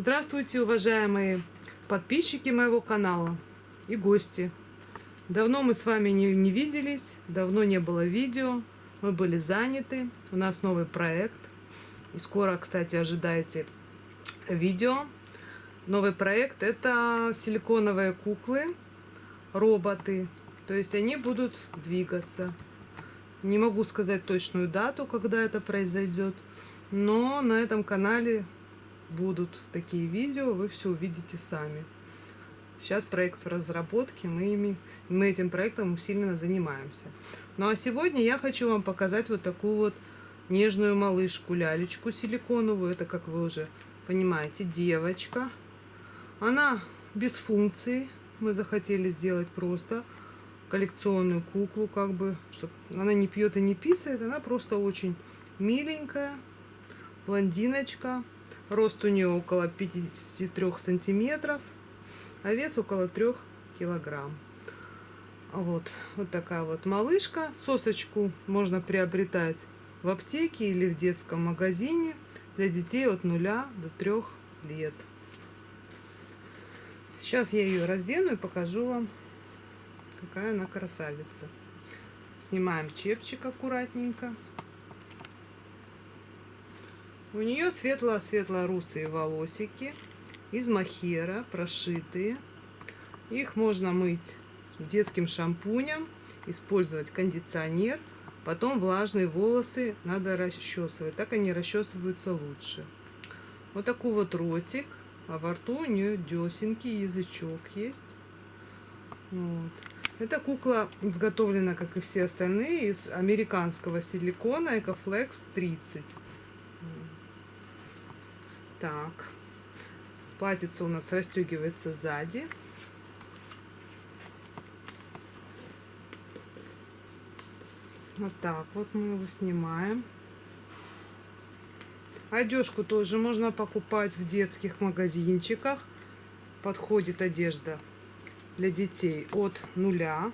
Здравствуйте, уважаемые подписчики моего канала и гости. Давно мы с вами не, не виделись, давно не было видео, мы были заняты, у нас новый проект. И скоро, кстати, ожидайте видео. Новый проект это силиконовые куклы, роботы, то есть они будут двигаться. Не могу сказать точную дату, когда это произойдет, но на этом канале будут такие видео, вы все увидите сами. Сейчас проект в разработке, мы, ими, мы этим проектом усиленно занимаемся. Ну а сегодня я хочу вам показать вот такую вот нежную малышку, лялечку силиконовую. Это, как вы уже понимаете, девочка. Она без функции. Мы захотели сделать просто коллекционную куклу, как бы, чтобы она не пьет и не писает. Она просто очень миленькая, блондиночка. Рост у нее около 53 сантиметров, а вес около 3 килограмм. Вот, вот такая вот малышка. Сосочку можно приобретать в аптеке или в детском магазине для детей от 0 до 3 лет. Сейчас я ее раздену и покажу вам, какая она красавица. Снимаем чепчик аккуратненько. У нее светло-светло-русые волосики из махера, прошитые. Их можно мыть детским шампунем, использовать кондиционер. Потом влажные волосы надо расчесывать. Так они расчесываются лучше. Вот такой вот ротик. А во рту у нее десенки, язычок есть. Вот. Эта кукла изготовлена, как и все остальные, из американского силикона Ecoflex 30. Так. Платьице у нас расстегивается сзади. Вот так вот мы его снимаем. Одежку тоже можно покупать в детских магазинчиках. Подходит одежда для детей от нуля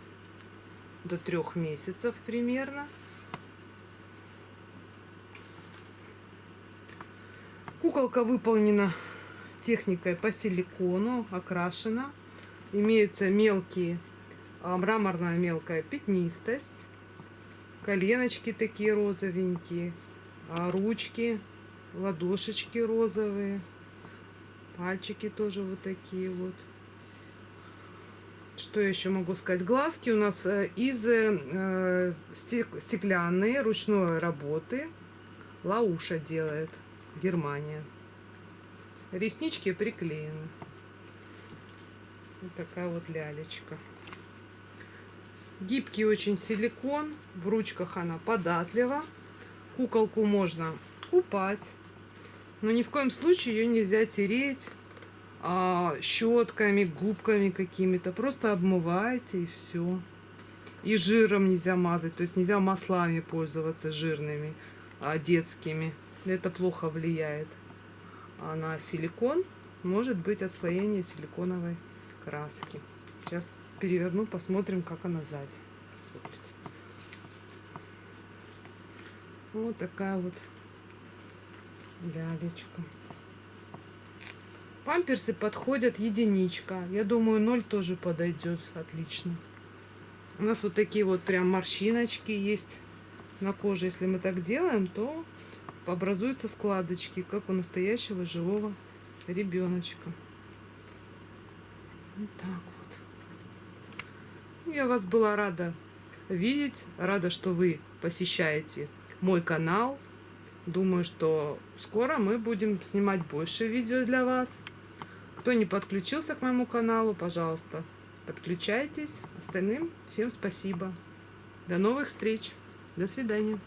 до трех месяцев примерно. Куколка выполнена техникой по силикону, окрашена. Имеются мелкие, а, мраморная мелкая пятнистость. Коленочки такие розовенькие. А, ручки, ладошечки розовые. Пальчики тоже вот такие вот. Что еще могу сказать? Глазки у нас э, из э, стеклянные, ручной работы. Лауша делает. Германия. Реснички приклеены. Вот такая вот лялечка. Гибкий очень силикон. В ручках она податлива. Куколку можно купать. Но ни в коем случае ее нельзя тереть а, щетками, губками какими-то. Просто обмываете и все. И жиром нельзя мазать. То есть нельзя маслами пользоваться жирными, а, детскими это плохо влияет а на силикон. Может быть отслоение силиконовой краски. Сейчас переверну, посмотрим, как она сзади. Посмотрите. Вот такая вот лялечка. Памперсы подходят единичка. Я думаю, ноль тоже подойдет отлично. У нас вот такие вот прям морщиночки есть на коже. Если мы так делаем, то образуются складочки, как у настоящего живого ребеночка. Вот так вот. Я вас была рада видеть, рада, что вы посещаете мой канал. Думаю, что скоро мы будем снимать больше видео для вас. Кто не подключился к моему каналу, пожалуйста, подключайтесь. Остальным всем спасибо. До новых встреч. До свидания.